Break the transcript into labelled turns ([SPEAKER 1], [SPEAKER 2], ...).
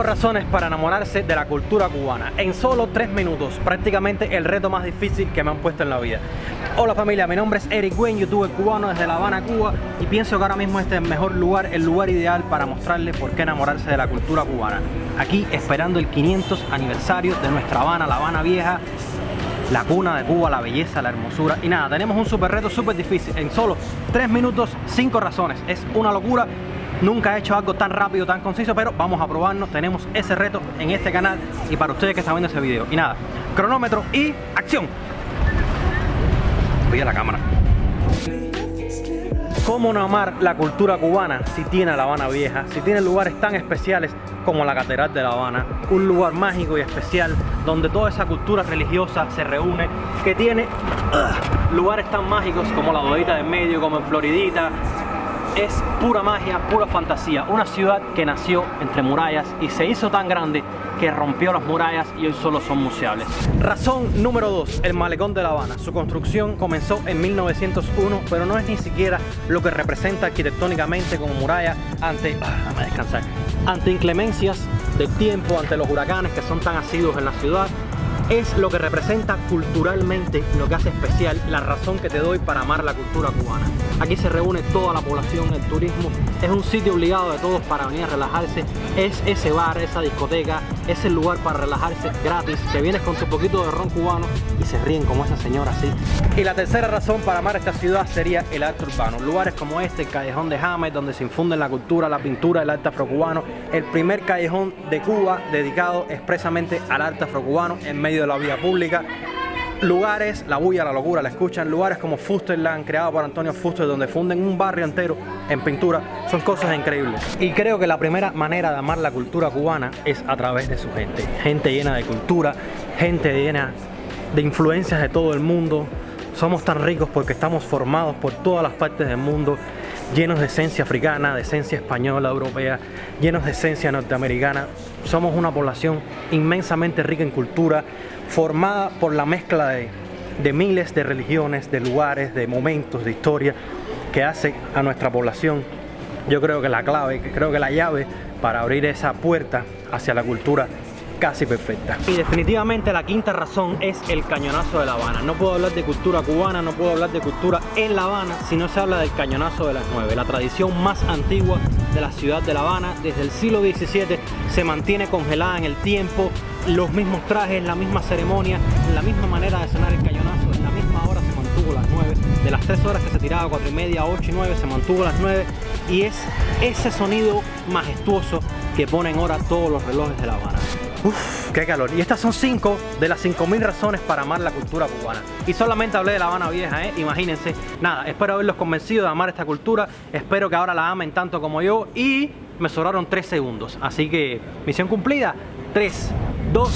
[SPEAKER 1] 5 razones para enamorarse de la cultura cubana en solo 3 minutos, prácticamente el reto más difícil que me han puesto en la vida. Hola familia, mi nombre es Eric Wayne, youtuber cubano desde La Habana, Cuba y pienso que ahora mismo este es el mejor lugar, el lugar ideal para mostrarles por qué enamorarse de la cultura cubana. Aquí esperando el 500 aniversario de nuestra Habana, La Habana Vieja, la cuna de Cuba, la belleza, la hermosura y nada, tenemos un super reto súper difícil en solo 3 minutos, 5 razones, es una locura Nunca he hecho algo tan rápido, tan conciso, pero vamos a probarnos. Tenemos ese reto en este canal y para ustedes que están viendo ese video. Y nada, cronómetro y acción. Voy a la cámara. ¿Cómo no amar la cultura cubana si tiene La Habana Vieja? Si tiene lugares tan especiales como la Catedral de La Habana, un lugar mágico y especial donde toda esa cultura religiosa se reúne, que tiene lugares tan mágicos como la Bodita del Medio, como en Floridita, es pura magia, pura fantasía. Una ciudad que nació entre murallas y se hizo tan grande que rompió las murallas y hoy solo son museables. Razón número 2, el malecón de La Habana. Su construcción comenzó en 1901, pero no es ni siquiera lo que representa arquitectónicamente como muralla ante, ah, descansar, ante inclemencias del tiempo, ante los huracanes que son tan asiduos en la ciudad es lo que representa culturalmente, lo que hace especial, la razón que te doy para amar la cultura cubana. Aquí se reúne toda la población, el turismo, es un sitio obligado de todos para venir a relajarse, es ese bar, esa discoteca, es el lugar para relajarse gratis, te vienes con tu poquito de ron cubano y se ríen como esa señora así. Y la tercera razón para amar esta ciudad sería el arte urbano, lugares como este, el Callejón de James, donde se infunden la cultura, la pintura, el arte afrocubano, el primer callejón de Cuba dedicado expresamente al arte afrocubano en medio de la vía pública. Lugares, la bulla, la locura, la escuchan, lugares como Fusterland, creado por Antonio Fuster, donde funden un barrio entero en pintura, son cosas increíbles. Y creo que la primera manera de amar la cultura cubana es a través de su gente. Gente llena de cultura, gente llena de influencias de todo el mundo. Somos tan ricos porque estamos formados por todas las partes del mundo llenos de esencia africana, de esencia española, europea, llenos de esencia norteamericana. Somos una población inmensamente rica en cultura, formada por la mezcla de, miles de religiones, de lugares, de momentos, de historia, que hace a nuestra población, yo creo que la clave, creo que la llave para abrir esa puerta hacia la cultura casi perfecta. Y definitivamente la quinta razón es el cañonazo de La Habana. No puedo hablar de cultura cubana, no puedo hablar de cultura en La Habana si no se habla del cañonazo de las nueve, la tradición más antigua de la ciudad de La Habana. Desde el siglo XVII se mantiene congelada en el tiempo, los mismos trajes, la misma ceremonia, la misma manera de sonar el cañonazo, en la misma hora se mantuvo las nueve. De las tres horas que se tiraba, cuatro y media, ocho y nueve, se mantuvo las nueve y es ese sonido majestuoso que ponen hora todos los relojes de La Habana. Uf, qué calor. Y estas son cinco de las 5000 razones para amar la cultura cubana. Y solamente hablé de La Habana Vieja, ¿eh? Imagínense. Nada, espero haberlos convencido de amar esta cultura. Espero que ahora la amen tanto como yo. Y me sobraron 3 segundos. Así que, misión cumplida. 3, 2,